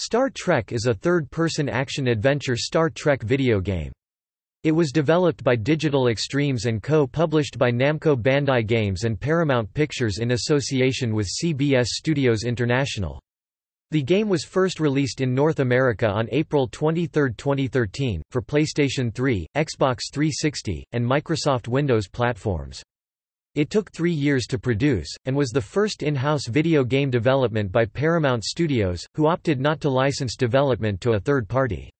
Star Trek is a third-person action-adventure Star Trek video game. It was developed by Digital Extremes and co-published by Namco Bandai Games and Paramount Pictures in association with CBS Studios International. The game was first released in North America on April 23, 2013, for PlayStation 3, Xbox 360, and Microsoft Windows platforms. It took three years to produce, and was the first in-house video game development by Paramount Studios, who opted not to license development to a third party.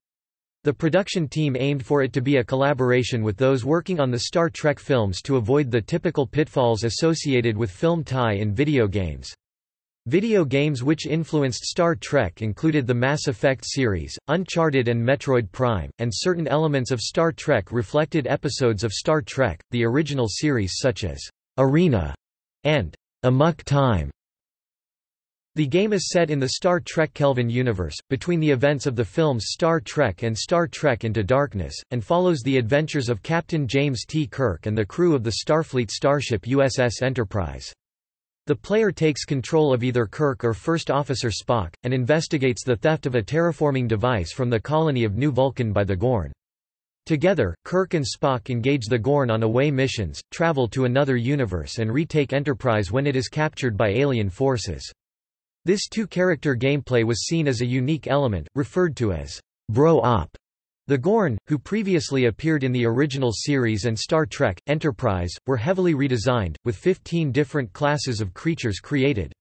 The production team aimed for it to be a collaboration with those working on the Star Trek films to avoid the typical pitfalls associated with film tie-in video games. Video games which influenced Star Trek included the Mass Effect series, Uncharted and Metroid Prime, and certain elements of Star Trek reflected episodes of Star Trek, the original series such as Arena, and Amok Time. The game is set in the Star Trek Kelvin universe, between the events of the films Star Trek and Star Trek Into Darkness, and follows the adventures of Captain James T. Kirk and the crew of the Starfleet starship USS Enterprise. The player takes control of either Kirk or First Officer Spock, and investigates the theft of a terraforming device from the colony of New Vulcan by the Gorn. Together, Kirk and Spock engage the Gorn on away missions, travel to another universe and retake Enterprise when it is captured by alien forces. This two-character gameplay was seen as a unique element, referred to as Bro-Op. The Gorn, who previously appeared in the original series and Star Trek, Enterprise, were heavily redesigned, with 15 different classes of creatures created.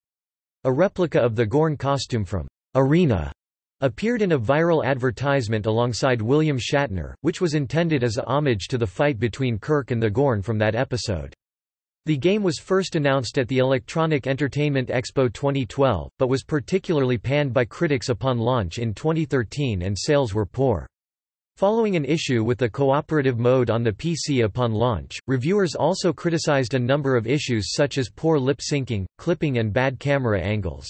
A replica of the Gorn costume from Arena appeared in a viral advertisement alongside William Shatner, which was intended as a homage to the fight between Kirk and the Gorn from that episode. The game was first announced at the Electronic Entertainment Expo 2012, but was particularly panned by critics upon launch in 2013 and sales were poor. Following an issue with the cooperative mode on the PC upon launch, reviewers also criticized a number of issues such as poor lip syncing, clipping and bad camera angles.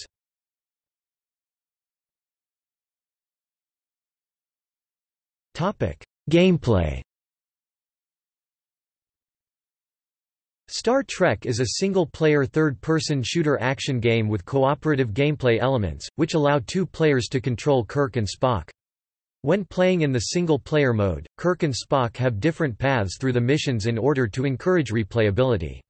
Gameplay Star Trek is a single-player third-person shooter action game with cooperative gameplay elements, which allow two players to control Kirk and Spock. When playing in the single-player mode, Kirk and Spock have different paths through the missions in order to encourage replayability.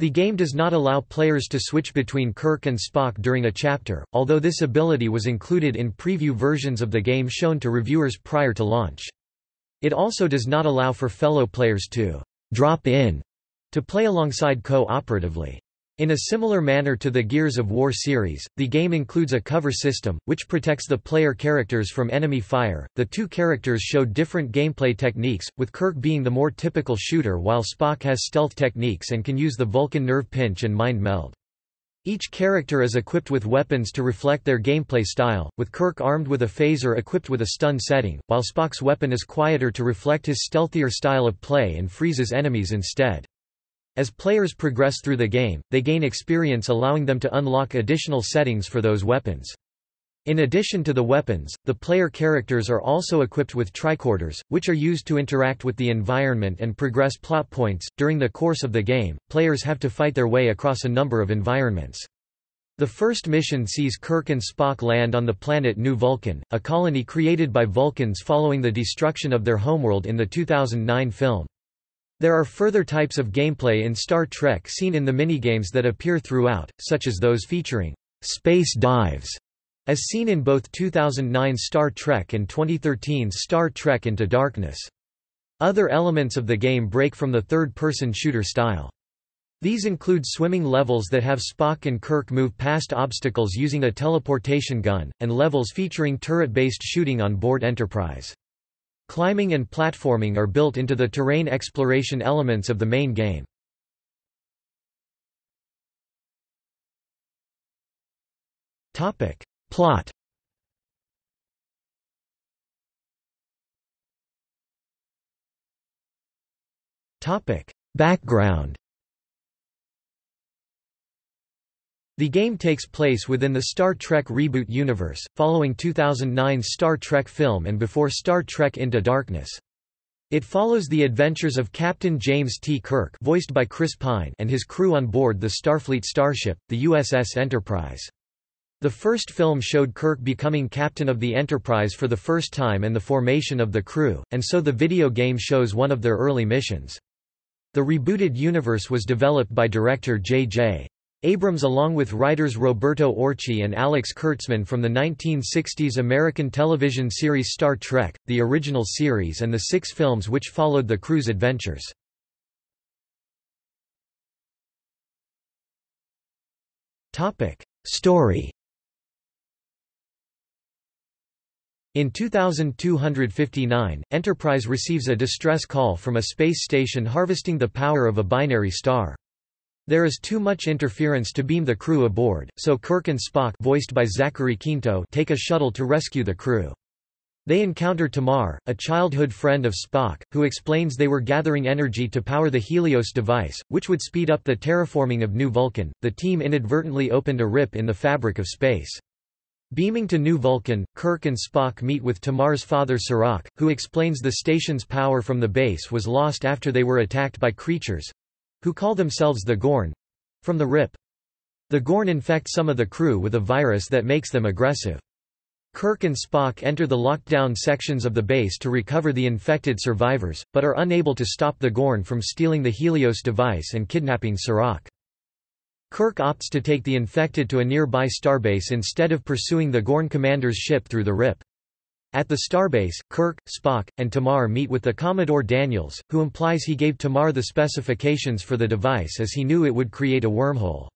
The game does not allow players to switch between Kirk and Spock during a chapter, although this ability was included in preview versions of the game shown to reviewers prior to launch. It also does not allow for fellow players to drop in to play alongside co-operatively. In a similar manner to the Gears of War series, the game includes a cover system, which protects the player characters from enemy fire. The two characters show different gameplay techniques, with Kirk being the more typical shooter while Spock has stealth techniques and can use the Vulcan nerve pinch and mind meld. Each character is equipped with weapons to reflect their gameplay style, with Kirk armed with a phaser equipped with a stun setting, while Spock's weapon is quieter to reflect his stealthier style of play and freezes enemies instead. As players progress through the game, they gain experience allowing them to unlock additional settings for those weapons. In addition to the weapons, the player characters are also equipped with tricorders, which are used to interact with the environment and progress plot points. During the course of the game, players have to fight their way across a number of environments. The first mission sees Kirk and Spock land on the planet New Vulcan, a colony created by Vulcans following the destruction of their homeworld in the 2009 film. There are further types of gameplay in Star Trek seen in the minigames that appear throughout, such as those featuring space dives, as seen in both 2009 Star Trek and 2013's Star Trek Into Darkness. Other elements of the game break from the third-person shooter style. These include swimming levels that have Spock and Kirk move past obstacles using a teleportation gun, and levels featuring turret-based shooting on board Enterprise. Climbing and platforming are built into the terrain exploration elements of the main game. Topic. Plot Topic. Background The game takes place within the Star Trek reboot universe, following 2009's Star Trek film and before Star Trek Into Darkness. It follows the adventures of Captain James T. Kirk voiced by Chris Pine and his crew on board the Starfleet starship, the USS Enterprise. The first film showed Kirk becoming captain of the Enterprise for the first time and the formation of the crew, and so the video game shows one of their early missions. The rebooted universe was developed by director J.J. Abrams along with writers Roberto Orci and Alex Kurtzman from the 1960s American television series Star Trek, the original series and the six films which followed the crew's adventures. Story In 2259, Enterprise receives a distress call from a space station harvesting the power of a binary star. There is too much interference to beam the crew aboard, so Kirk and Spock voiced by Zachary Quinto take a shuttle to rescue the crew. They encounter Tamar, a childhood friend of Spock, who explains they were gathering energy to power the Helios device, which would speed up the terraforming of New Vulcan. The team inadvertently opened a rip in the fabric of space. Beaming to New Vulcan, Kirk and Spock meet with Tamar's father Sirach, who explains the station's power from the base was lost after they were attacked by creatures—who call themselves the Gorn—from the Rip. The Gorn infect some of the crew with a virus that makes them aggressive. Kirk and Spock enter the locked-down sections of the base to recover the infected survivors, but are unable to stop the Gorn from stealing the Helios device and kidnapping Sirach. Kirk opts to take the infected to a nearby starbase instead of pursuing the Gorn commander's ship through the RIP. At the starbase, Kirk, Spock, and Tamar meet with the Commodore Daniels, who implies he gave Tamar the specifications for the device as he knew it would create a wormhole.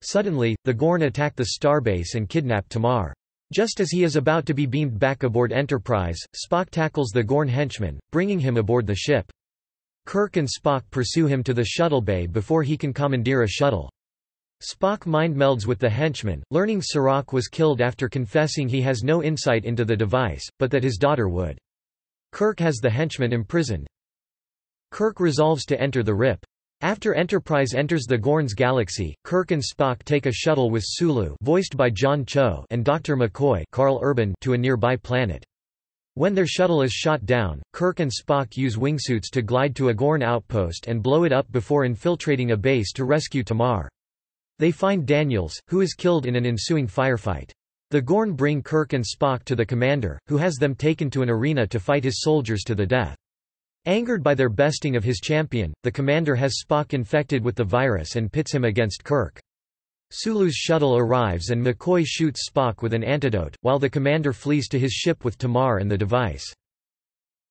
Suddenly, the Gorn attack the starbase and kidnap Tamar. Just as he is about to be beamed back aboard Enterprise, Spock tackles the Gorn henchman, bringing him aboard the ship. Kirk and Spock pursue him to the shuttle bay before he can commandeer a shuttle. Spock mind-melds with the henchman, learning Sirach was killed after confessing he has no insight into the device, but that his daughter would. Kirk has the henchman imprisoned. Kirk resolves to enter the RIP. After Enterprise enters the Gorn's galaxy, Kirk and Spock take a shuttle with Sulu voiced by John Cho and Dr. McCoy Karl Urban to a nearby planet. When their shuttle is shot down, Kirk and Spock use wingsuits to glide to a Gorn outpost and blow it up before infiltrating a base to rescue Tamar. They find Daniels, who is killed in an ensuing firefight. The Gorn bring Kirk and Spock to the commander, who has them taken to an arena to fight his soldiers to the death. Angered by their besting of his champion, the commander has Spock infected with the virus and pits him against Kirk. Sulu's shuttle arrives and McCoy shoots Spock with an antidote, while the commander flees to his ship with Tamar and the device.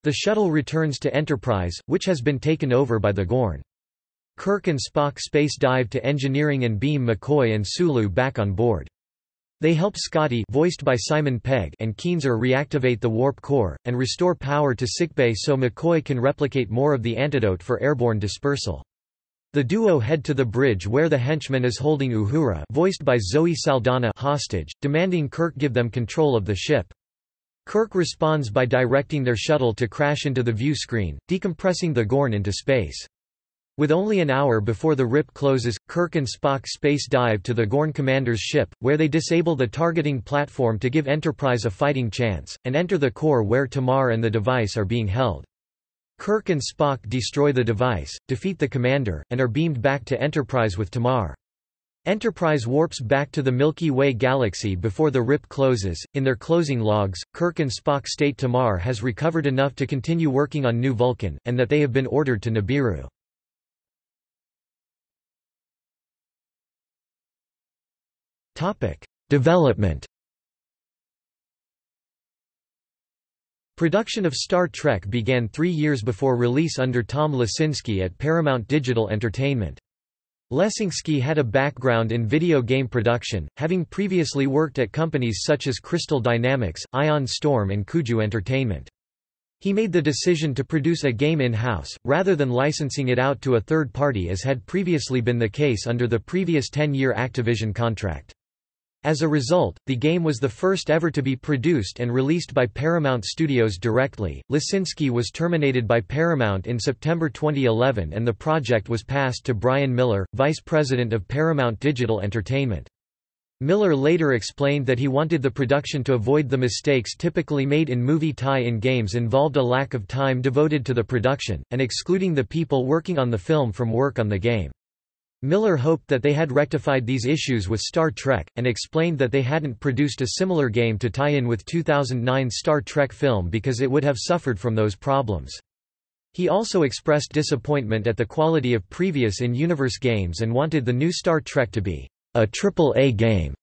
The shuttle returns to Enterprise, which has been taken over by the Gorn. Kirk and Spock space dive to engineering and beam McCoy and Sulu back on board. They help Scotty voiced by Simon Pegg and Keenser reactivate the warp core, and restore power to sickbay so McCoy can replicate more of the antidote for airborne dispersal. The duo head to the bridge where the henchman is holding Uhura voiced by Zoe Saldana hostage, demanding Kirk give them control of the ship. Kirk responds by directing their shuttle to crash into the view screen, decompressing the Gorn into space. With only an hour before the RIP closes, Kirk and Spock space dive to the Gorn commander's ship, where they disable the targeting platform to give Enterprise a fighting chance, and enter the core where Tamar and the device are being held. Kirk and Spock destroy the device, defeat the commander, and are beamed back to Enterprise with Tamar. Enterprise warps back to the Milky Way galaxy before the RIP closes. In their closing logs, Kirk and Spock state Tamar has recovered enough to continue working on New Vulcan, and that they have been ordered to Nibiru. Development. Production of Star Trek began three years before release under Tom Lesinski at Paramount Digital Entertainment. Lesinski had a background in video game production, having previously worked at companies such as Crystal Dynamics, Ion Storm and Kuju Entertainment. He made the decision to produce a game in-house, rather than licensing it out to a third party as had previously been the case under the previous 10-year Activision contract. As a result, the game was the first ever to be produced and released by Paramount Studios directly. Lesinski was terminated by Paramount in September 2011 and the project was passed to Brian Miller, vice president of Paramount Digital Entertainment. Miller later explained that he wanted the production to avoid the mistakes typically made in movie tie-in games involved a lack of time devoted to the production, and excluding the people working on the film from work on the game. Miller hoped that they had rectified these issues with Star Trek, and explained that they hadn't produced a similar game to tie in with 2009 Star Trek film because it would have suffered from those problems. He also expressed disappointment at the quality of previous in-universe games and wanted the new Star Trek to be a triple-A game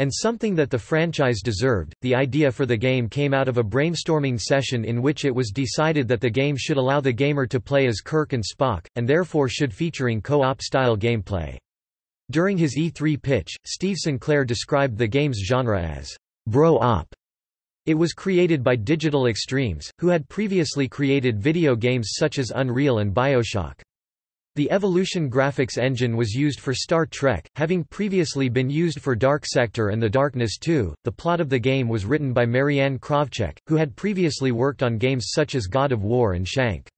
and something that the franchise deserved. The idea for the game came out of a brainstorming session in which it was decided that the game should allow the gamer to play as Kirk and Spock, and therefore should featuring co-op style gameplay. During his E3 pitch, Steve Sinclair described the game's genre as bro-op. It was created by Digital Extremes, who had previously created video games such as Unreal and Bioshock. The Evolution graphics engine was used for Star Trek, having previously been used for Dark Sector and The Darkness 2. The plot of the game was written by Marianne Krawczyk, who had previously worked on games such as God of War and Shank.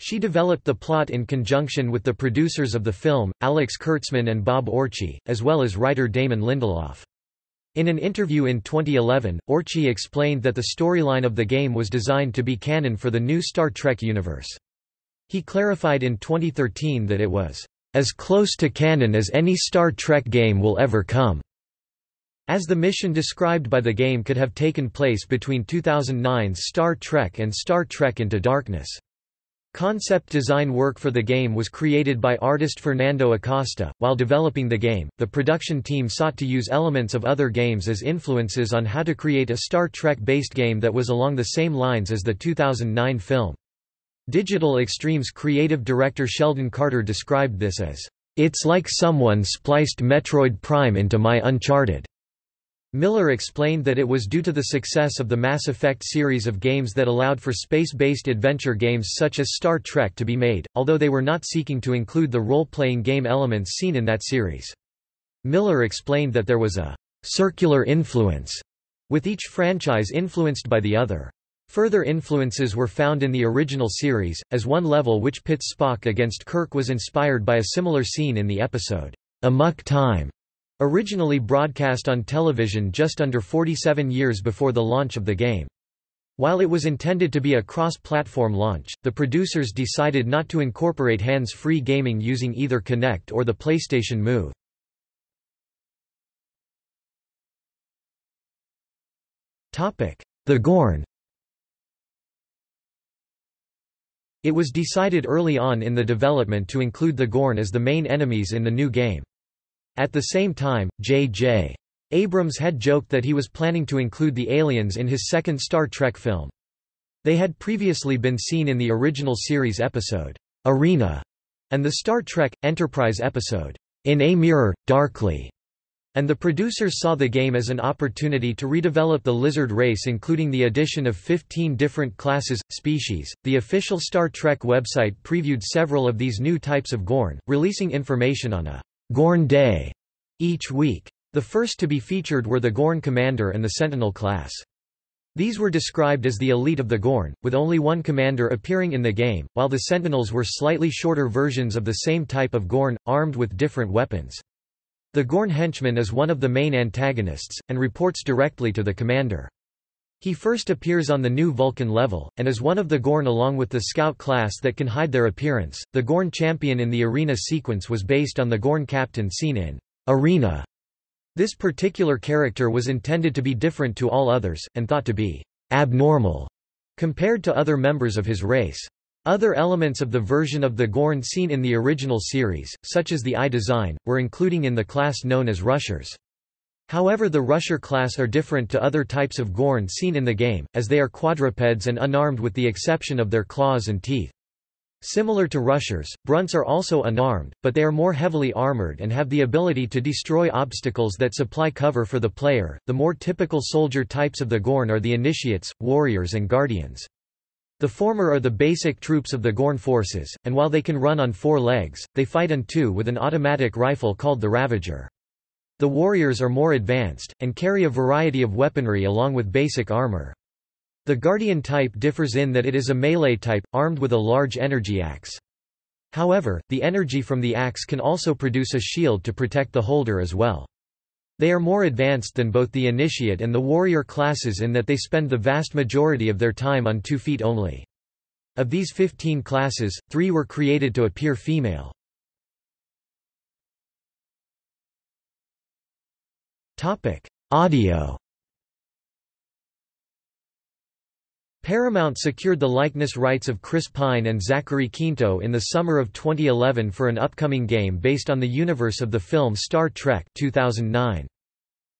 She developed the plot in conjunction with the producers of the film, Alex Kurtzman and Bob Orci, as well as writer Damon Lindelof. In an interview in 2011, Orci explained that the storyline of the game was designed to be canon for the new Star Trek universe. He clarified in 2013 that it was as close to canon as any Star Trek game will ever come, as the mission described by the game could have taken place between 2009's Star Trek and Star Trek Into Darkness. Concept design work for the game was created by artist Fernando Acosta. While developing the game, the production team sought to use elements of other games as influences on how to create a Star Trek based game that was along the same lines as the 2009 film. Digital Extremes creative director Sheldon Carter described this as, "...it's like someone spliced Metroid Prime into my Uncharted." Miller explained that it was due to the success of the Mass Effect series of games that allowed for space-based adventure games such as Star Trek to be made, although they were not seeking to include the role-playing game elements seen in that series. Miller explained that there was a «circular influence», with each franchise influenced by the other. Further influences were found in the original series, as one level which pits Spock against Kirk was inspired by a similar scene in the episode, Amok Time, originally broadcast on television just under 47 years before the launch of the game. While it was intended to be a cross-platform launch, the producers decided not to incorporate hands-free gaming using either Kinect or the PlayStation Move. The Gorn It was decided early on in the development to include the Gorn as the main enemies in the new game. At the same time, J.J. Abrams had joked that he was planning to include the aliens in his second Star Trek film. They had previously been seen in the original series episode, Arena, and the Star Trek Enterprise episode, In a Mirror, Darkly. And the producers saw the game as an opportunity to redevelop the lizard race including the addition of 15 different classes, species. The official Star Trek website previewed several of these new types of Gorn, releasing information on a Gorn Day each week. The first to be featured were the Gorn Commander and the Sentinel class. These were described as the elite of the Gorn, with only one commander appearing in the game, while the Sentinels were slightly shorter versions of the same type of Gorn, armed with different weapons. The Gorn henchman is one of the main antagonists, and reports directly to the commander. He first appears on the new Vulcan level, and is one of the Gorn along with the Scout class that can hide their appearance. The Gorn champion in the arena sequence was based on the Gorn captain seen in Arena. This particular character was intended to be different to all others, and thought to be abnormal compared to other members of his race. Other elements of the version of the Gorn seen in the original series, such as the eye design, were including in the class known as Rushers. However the Rusher class are different to other types of Gorn seen in the game, as they are quadrupeds and unarmed with the exception of their claws and teeth. Similar to Rushers, Brunts are also unarmed, but they are more heavily armored and have the ability to destroy obstacles that supply cover for the player. The more typical soldier types of the Gorn are the Initiates, Warriors and Guardians. The former are the basic troops of the Gorn forces, and while they can run on four legs, they fight on two with an automatic rifle called the Ravager. The warriors are more advanced, and carry a variety of weaponry along with basic armor. The Guardian type differs in that it is a melee type, armed with a large energy axe. However, the energy from the axe can also produce a shield to protect the holder as well. They are more advanced than both the initiate and the warrior classes in that they spend the vast majority of their time on two feet only. Of these 15 classes, three were created to appear female. Audio Paramount secured the likeness rights of Chris Pine and Zachary Quinto in the summer of 2011 for an upcoming game based on the universe of the film Star Trek 2009.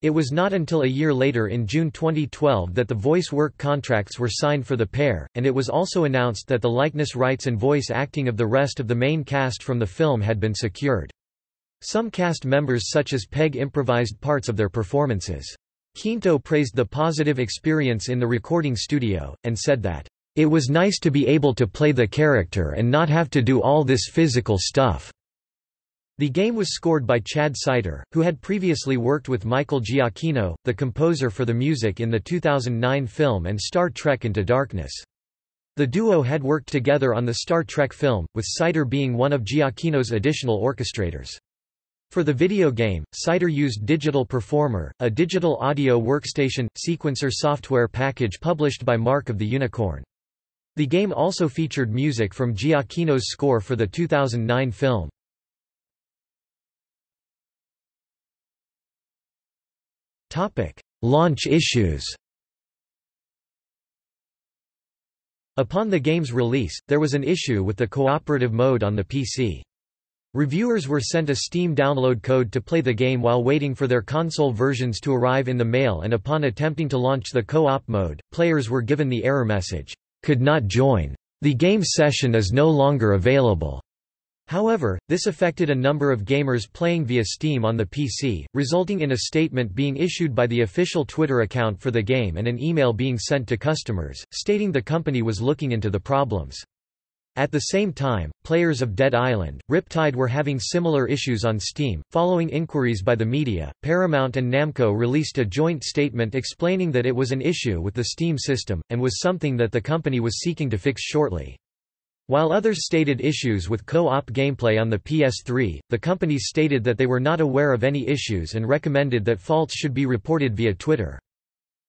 It was not until a year later in June 2012 that the voice work contracts were signed for the pair, and it was also announced that the likeness rights and voice acting of the rest of the main cast from the film had been secured. Some cast members such as Pegg improvised parts of their performances. Quinto praised the positive experience in the recording studio, and said that, "...it was nice to be able to play the character and not have to do all this physical stuff." The game was scored by Chad Seiter, who had previously worked with Michael Giacchino, the composer for the music in the 2009 film and Star Trek Into Darkness. The duo had worked together on the Star Trek film, with Seiter being one of Giacchino's additional orchestrators. For the video game, Seiter used Digital Performer, a digital audio workstation, sequencer software package published by Mark of the Unicorn. The game also featured music from Giacchino's score for the 2009 film. Launch issues Upon the game's release, there was an issue with the cooperative mode on the PC. Reviewers were sent a Steam download code to play the game while waiting for their console versions to arrive in the mail and upon attempting to launch the co-op mode, players were given the error message, "'Could not join. The game session is no longer available.'" However, this affected a number of gamers playing via Steam on the PC, resulting in a statement being issued by the official Twitter account for the game and an email being sent to customers, stating the company was looking into the problems. At the same time, players of Dead Island, Riptide were having similar issues on Steam. Following inquiries by the media, Paramount and Namco released a joint statement explaining that it was an issue with the Steam system, and was something that the company was seeking to fix shortly. While others stated issues with co-op gameplay on the PS3, the companies stated that they were not aware of any issues and recommended that faults should be reported via Twitter.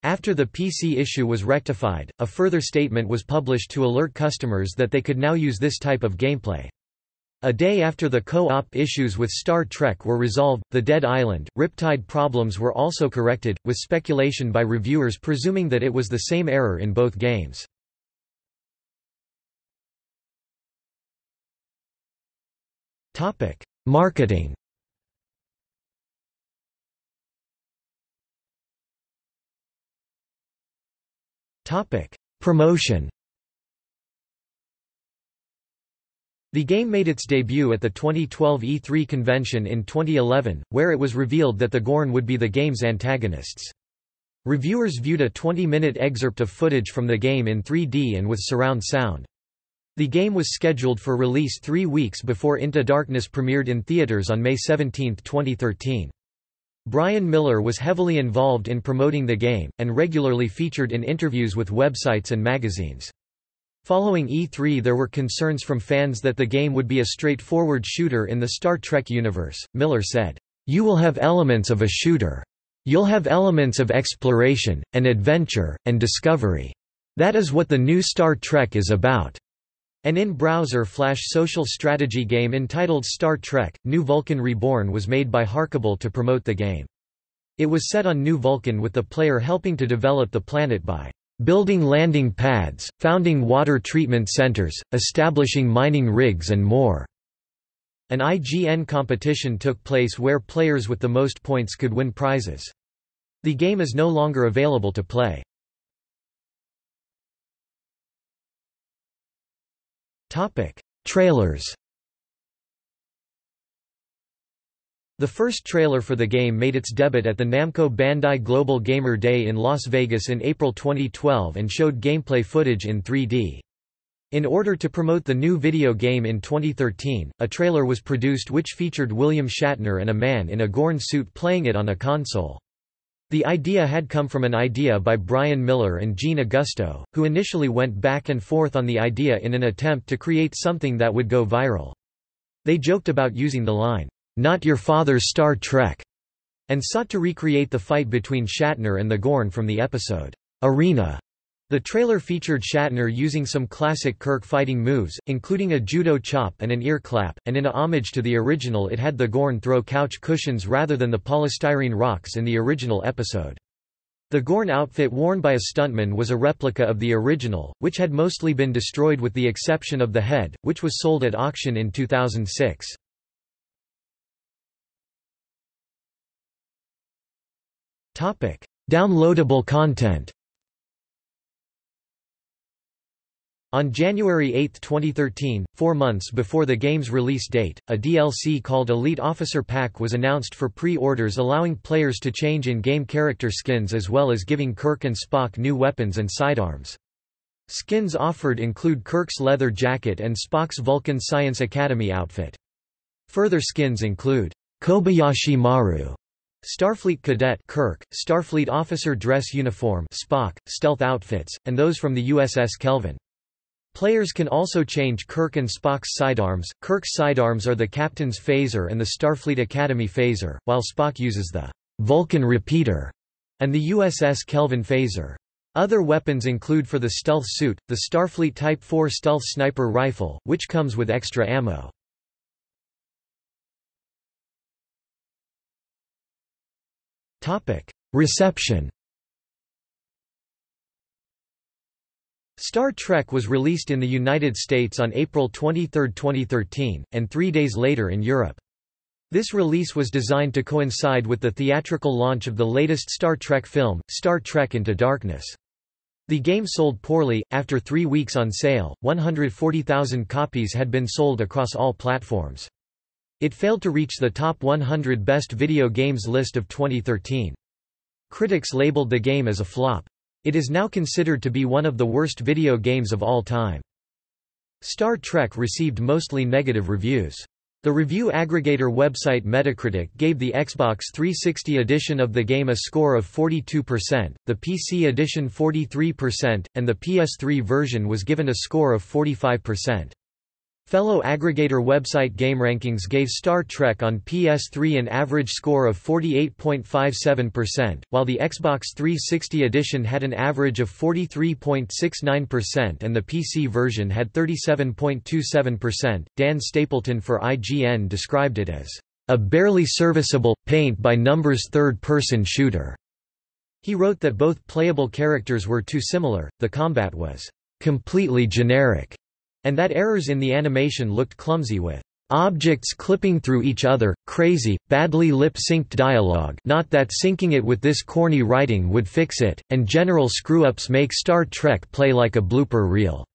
After the PC issue was rectified, a further statement was published to alert customers that they could now use this type of gameplay. A day after the co-op issues with Star Trek were resolved, the Dead Island, Riptide problems were also corrected, with speculation by reviewers presuming that it was the same error in both games. Marketing Promotion The game made its debut at the 2012 E3 convention in 2011, where it was revealed that the Gorn would be the game's antagonists. Reviewers viewed a 20-minute excerpt of footage from the game in 3D and with surround sound. The game was scheduled for release three weeks before Into Darkness premiered in theaters on May 17, 2013. Brian Miller was heavily involved in promoting the game, and regularly featured in interviews with websites and magazines. Following E3 there were concerns from fans that the game would be a straightforward shooter in the Star Trek universe. Miller said, You will have elements of a shooter. You'll have elements of exploration, and adventure, and discovery. That is what the new Star Trek is about. An in-browser flash social strategy game entitled Star Trek, New Vulcan Reborn was made by Harkable to promote the game. It was set on New Vulcan with the player helping to develop the planet by building landing pads, founding water treatment centers, establishing mining rigs and more. An IGN competition took place where players with the most points could win prizes. The game is no longer available to play. Topic: Trailers. The first trailer for the game made its debut at the Namco Bandai Global Gamer Day in Las Vegas in April 2012 and showed gameplay footage in 3D. In order to promote the new video game in 2013, a trailer was produced which featured William Shatner and a man in a Gorn suit playing it on a console. The idea had come from an idea by Brian Miller and Gene Augusto, who initially went back and forth on the idea in an attempt to create something that would go viral. They joked about using the line, "'Not your father's Star Trek' and sought to recreate the fight between Shatner and the Gorn from the episode, "'Arena' The trailer featured Shatner using some classic Kirk fighting moves, including a judo chop and an ear clap, and in a homage to the original it had the Gorn throw couch cushions rather than the polystyrene rocks in the original episode. The Gorn outfit worn by a stuntman was a replica of the original, which had mostly been destroyed with the exception of the head, which was sold at auction in 2006. Downloadable content On January 8, 2013, four months before the game's release date, a DLC called Elite Officer Pack was announced for pre-orders allowing players to change in-game character skins as well as giving Kirk and Spock new weapons and sidearms. Skins offered include Kirk's leather jacket and Spock's Vulcan Science Academy outfit. Further skins include Kobayashi Maru, Starfleet Cadet Kirk, Starfleet Officer Dress Uniform Spock, stealth outfits, and those from the USS Kelvin. Players can also change Kirk and Spock's sidearms. Kirk's sidearms are the Captain's phaser and the Starfleet Academy phaser, while Spock uses the Vulcan repeater and the USS Kelvin phaser. Other weapons include for the stealth suit, the Starfleet Type 4 stealth sniper rifle, which comes with extra ammo. Reception Star Trek was released in the United States on April 23, 2013, and three days later in Europe. This release was designed to coincide with the theatrical launch of the latest Star Trek film, Star Trek Into Darkness. The game sold poorly. After three weeks on sale, 140,000 copies had been sold across all platforms. It failed to reach the top 100 best video games list of 2013. Critics labeled the game as a flop. It is now considered to be one of the worst video games of all time. Star Trek received mostly negative reviews. The review aggregator website Metacritic gave the Xbox 360 edition of the game a score of 42%, the PC edition 43%, and the PS3 version was given a score of 45%. Fellow aggregator website GameRankings gave Star Trek on PS3 an average score of 48.57%, while the Xbox 360 edition had an average of 43.69% and the PC version had 37.27%. Dan Stapleton for IGN described it as a barely serviceable, paint-by-numbers third-person shooter. He wrote that both playable characters were too similar, the combat was completely generic, and that errors in the animation looked clumsy with objects clipping through each other, crazy, badly lip-synced dialogue not that syncing it with this corny writing would fix it, and general screw-ups make Star Trek play like a blooper reel.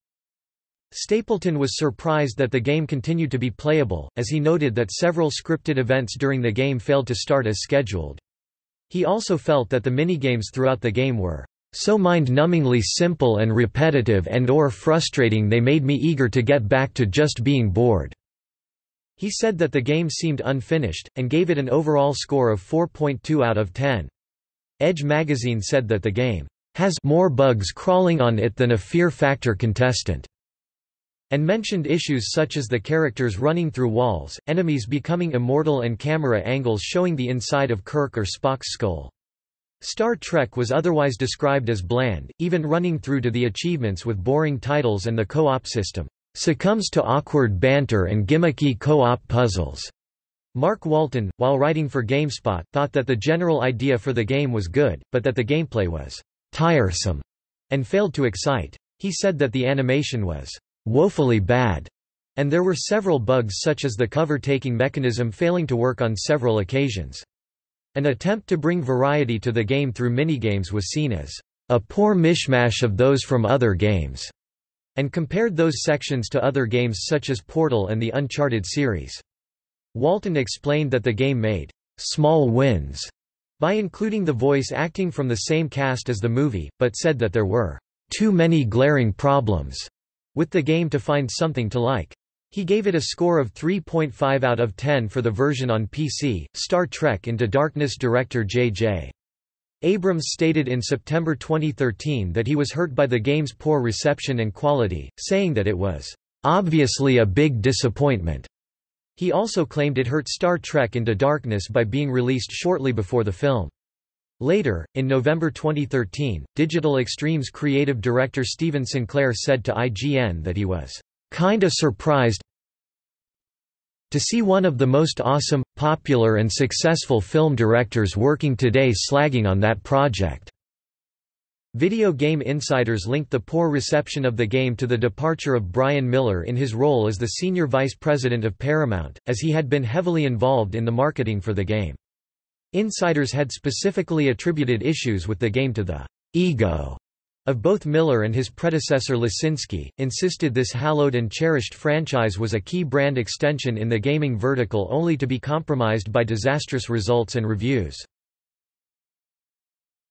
Stapleton was surprised that the game continued to be playable, as he noted that several scripted events during the game failed to start as scheduled. He also felt that the minigames throughout the game were so mind-numbingly simple and repetitive and or frustrating they made me eager to get back to just being bored." He said that the game seemed unfinished, and gave it an overall score of 4.2 out of 10. Edge magazine said that the game has more bugs crawling on it than a Fear Factor contestant, and mentioned issues such as the characters running through walls, enemies becoming immortal and camera angles showing the inside of Kirk or Spock's skull. Star Trek was otherwise described as bland, even running through to the achievements with boring titles and the co-op system succumbs to awkward banter and gimmicky co-op puzzles. Mark Walton, while writing for GameSpot, thought that the general idea for the game was good, but that the gameplay was tiresome and failed to excite. He said that the animation was woefully bad, and there were several bugs such as the cover-taking mechanism failing to work on several occasions. An attempt to bring variety to the game through minigames was seen as a poor mishmash of those from other games, and compared those sections to other games such as Portal and the Uncharted series. Walton explained that the game made small wins by including the voice acting from the same cast as the movie, but said that there were too many glaring problems with the game to find something to like. He gave it a score of 3.5 out of 10 for the version on PC. Star Trek Into Darkness director J.J. Abrams stated in September 2013 that he was hurt by the game's poor reception and quality, saying that it was obviously a big disappointment. He also claimed it hurt Star Trek Into Darkness by being released shortly before the film. Later, in November 2013, Digital Extremes creative director Steven Sinclair said to IGN that he was kinda surprised to see one of the most awesome, popular and successful film directors working today slagging on that project. Video Game Insiders linked the poor reception of the game to the departure of Brian Miller in his role as the senior vice president of Paramount, as he had been heavily involved in the marketing for the game. Insiders had specifically attributed issues with the game to the ego of both Miller and his predecessor Lesinski, insisted this hallowed and cherished franchise was a key brand extension in the gaming vertical only to be compromised by disastrous results and reviews.